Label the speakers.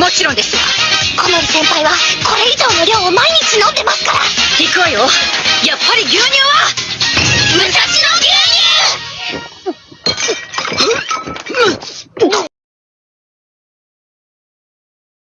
Speaker 1: もちろんです小森
Speaker 2: 先輩はこれ以上の量を毎日飲んでますから。
Speaker 1: 行くわよ。やっぱり牛乳は？無茶